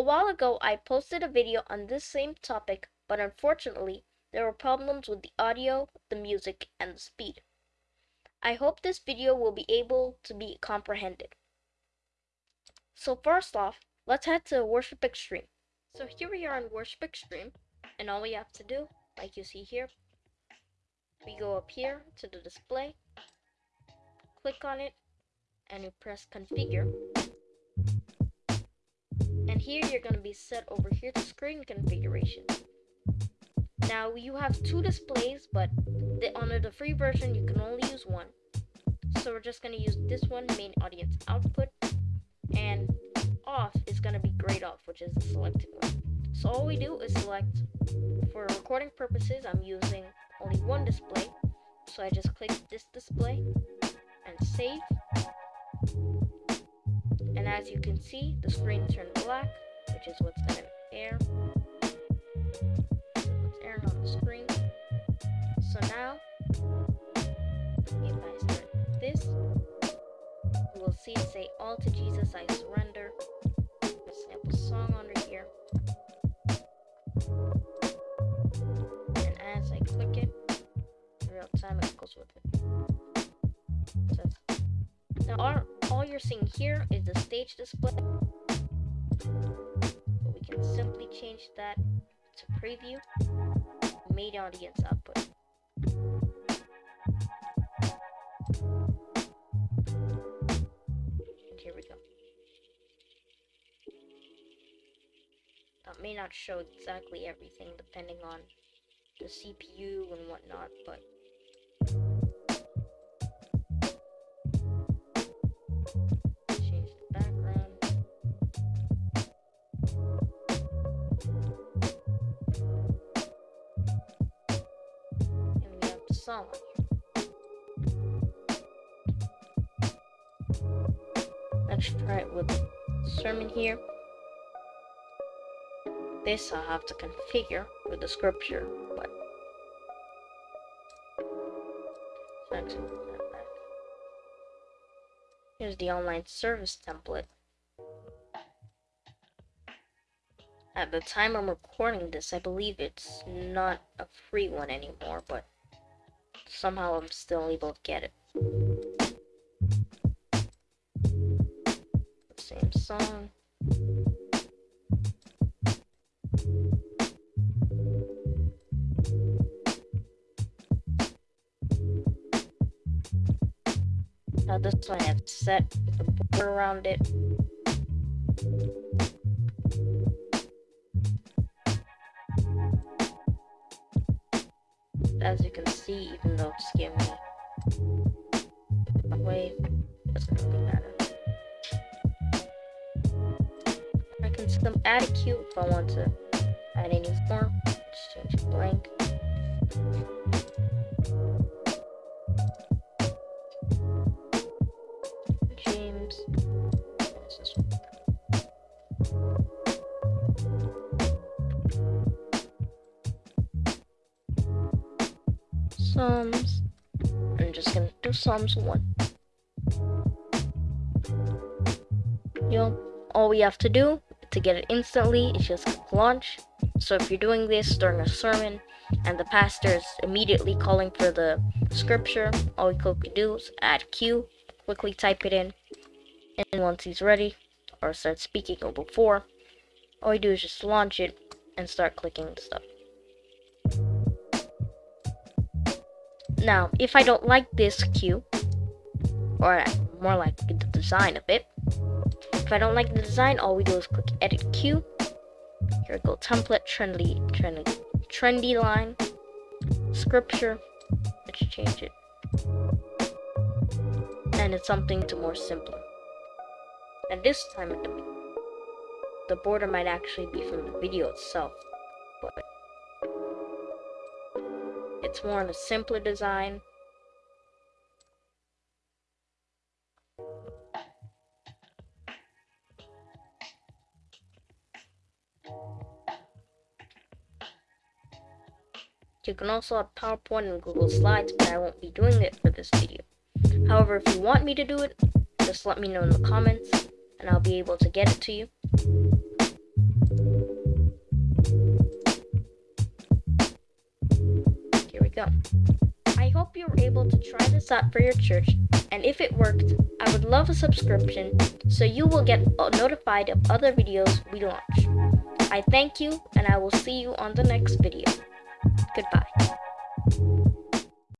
A while ago, I posted a video on this same topic, but unfortunately, there were problems with the audio, the music, and the speed. I hope this video will be able to be comprehended. So first off, let's head to Worship Extreme. So here we are in Worship Extreme, and all we have to do, like you see here, we go up here to the display, click on it, and you press configure. And here you're going to be set over here to screen configuration. Now you have two displays, but the, under the free version you can only use one. So we're just going to use this one, main audience output, and off is going to be grayed off, which is the selected one. So all we do is select, for recording purposes, I'm using only one display. So I just click this display and save. As you can see, the screen turned black, which is what's going to air. What's airing on the screen. So now, if I start this, you will see it say, All to Jesus I surrender. A sample song under here. And as I click it, real time it goes with it. So, now all, all you're seeing here is the stage display. But we can simply change that to preview, main audience output. And here we go. That may not show exactly everything depending on the CPU and whatnot, but Let's try it with sermon here. This I'll have to configure with the scripture, but Here's the online service template. At the time I'm recording this, I believe it's not a free one anymore, but somehow I'm still able to get it. Same song. Now this one I have set the border around it. As you can see, even though it's giving me away, doesn't really matter. I can still add a cue if I want to add any more. Just change it blank. Psalms. I'm just gonna do Psalms 1. You know, all we have to do to get it instantly is just click launch. So if you're doing this during a sermon and the pastor is immediately calling for the scripture, all you could do is add cue, quickly type it in, and once he's ready or starts speaking or before, all you do is just launch it and start clicking stuff. Now, if I don't like this cue, or more like the design of it, if I don't like the design, all we do is click edit cue. Here go, template, trendy, trendy, trendy line, scripture. Let's change it. And it's something to more simpler. And this time, the border might actually be from the video itself, it's more on a simpler design. You can also add PowerPoint and Google Slides, but I won't be doing it for this video. However, if you want me to do it, just let me know in the comments, and I'll be able to get it to you. Go. I hope you were able to try this out for your church, and if it worked, I would love a subscription so you will get notified of other videos we launch. I thank you, and I will see you on the next video. Goodbye.